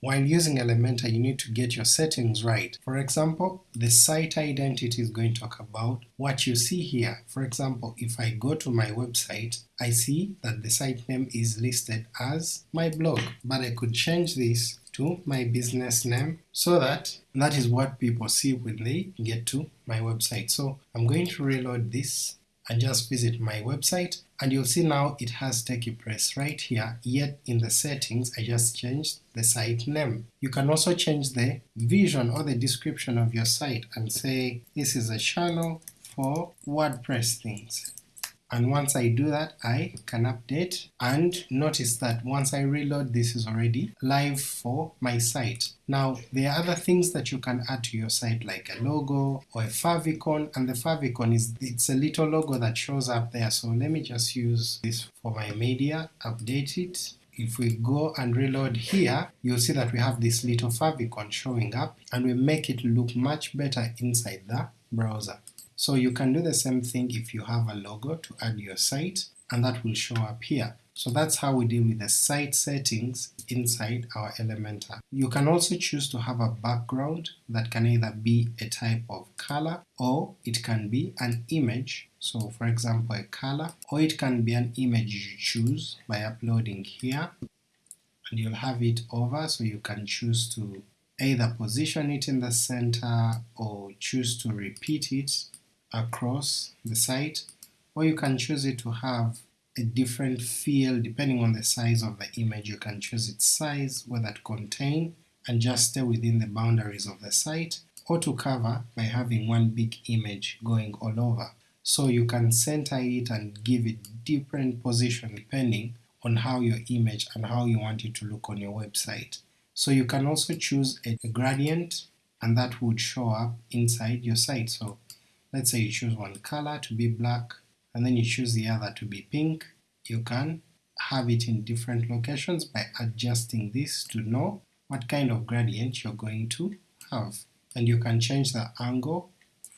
While using Elementor you need to get your settings right. For example, the site identity is going to talk about what you see here. For example, if I go to my website, I see that the site name is listed as my blog, but I could change this to my business name so that that is what people see when they get to my website. So I'm going to reload this and just visit my website and you'll see now it has TechiePress right here, yet in the settings I just changed the site name. You can also change the vision or the description of your site and say this is a channel for WordPress things and once I do that I can update and notice that once I reload this is already live for my site. Now there are other things that you can add to your site like a logo or a favicon and the favicon is it's a little logo that shows up there so let me just use this for my media, update it if we go and reload here, you'll see that we have this little favicon showing up and we make it look much better inside the browser. So you can do the same thing if you have a logo to add your site and that will show up here. So that's how we deal with the site settings inside our Elementor. You can also choose to have a background that can either be a type of color or it can be an image. So for example a color or it can be an image you choose by uploading here and you'll have it over so you can choose to either position it in the center or choose to repeat it across the site or you can choose it to have a different feel depending on the size of the image. You can choose its size, whether to contain and just stay within the boundaries of the site, or to cover by having one big image going all over. So you can center it and give it different position depending on how your image and how you want it to look on your website. So you can also choose a, gradient and that would show up inside your site. So let's say you choose one color to be black and then you choose the other to be pink, you can have it in different locations by adjusting this to know what kind of gradient you're going to have. And you can change the angle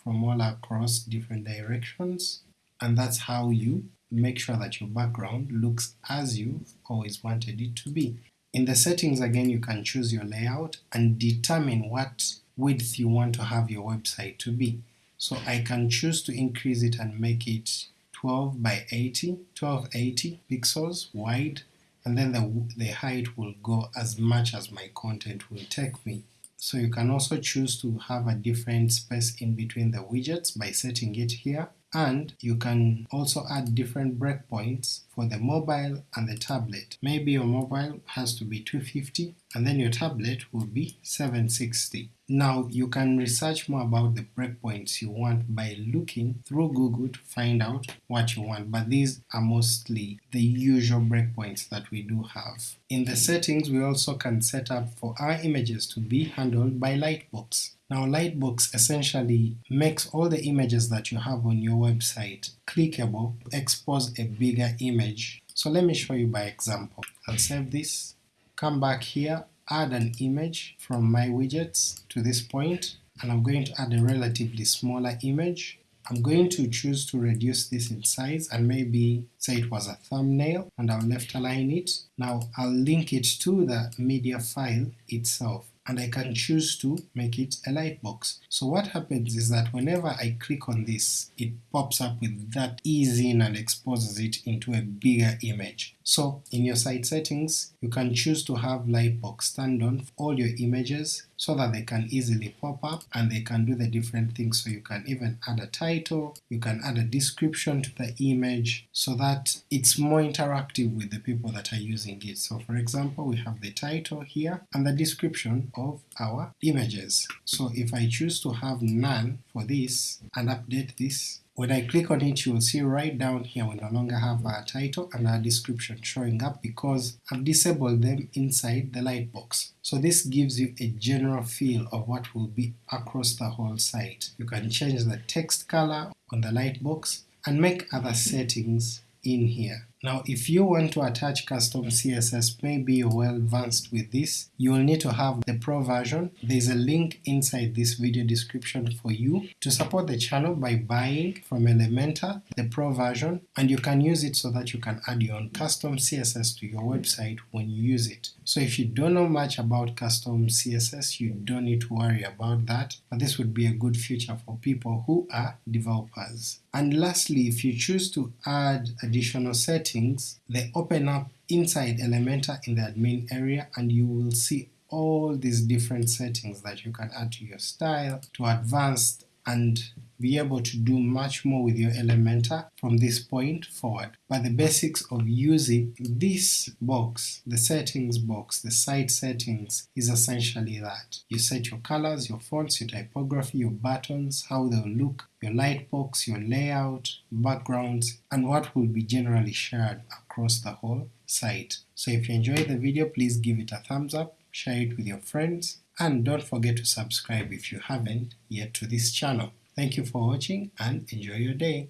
from all across different directions and that's how you make sure that your background looks as you've always wanted it to be. In the settings again you can choose your layout and determine what width you want to have your website to be. So I can choose to increase it and make it 12 by 80, 1280 pixels wide, and then the, the height will go as much as my content will take me. So you can also choose to have a different space in between the widgets by setting it here, and you can also add different breakpoints for the mobile and the tablet. Maybe your mobile has to be 250 and then your tablet will be 760. Now you can research more about the breakpoints you want by looking through Google to find out what you want, but these are mostly the usual breakpoints that we do have. In the settings we also can set up for our images to be handled by Lightbox. Now Lightbox essentially makes all the images that you have on your website clickable to expose a bigger image. So let me show you by example. I'll save this, come back here, add an image from my widgets to this point, and I'm going to add a relatively smaller image. I'm going to choose to reduce this in size and maybe say it was a thumbnail and I'll left align it. Now I'll link it to the media file itself and I can choose to make it a lightbox. So what happens is that whenever I click on this, it pops up with that ease in and exposes it into a bigger image. So in your site settings, you can choose to have Lightbox stand on all your images so that they can easily pop up and they can do the different things. So you can even add a title, you can add a description to the image so that it's more interactive with the people that are using it. So for example, we have the title here and the description of our images. So if I choose to have none for this and update this, when I click on it, you will see right down here we no longer have our title and our description showing up because I've disabled them inside the lightbox. So this gives you a general feel of what will be across the whole site. You can change the text color on the lightbox and make other settings in here. Now if you want to attach custom CSS, maybe you're well advanced with this, you will need to have the pro version. There's a link inside this video description for you to support the channel by buying from Elementor the pro version, and you can use it so that you can add your own custom CSS to your website when you use it. So if you don't know much about custom CSS, you don't need to worry about that, but this would be a good feature for people who are developers. And lastly, if you choose to add additional settings, they open up inside Elementor in the admin area and you will see all these different settings that you can add to your style, to advanced and be able to do much more with your Elementor from this point forward. But the basics of using this box, the settings box, the site settings, is essentially that. You set your colors, your fonts, your typography, your buttons, how they'll look, your lightbox, your layout, backgrounds, and what will be generally shared across the whole site. So if you enjoyed the video, please give it a thumbs up, share it with your friends, and don't forget to subscribe if you haven't yet to this channel. Thank you for watching and enjoy your day.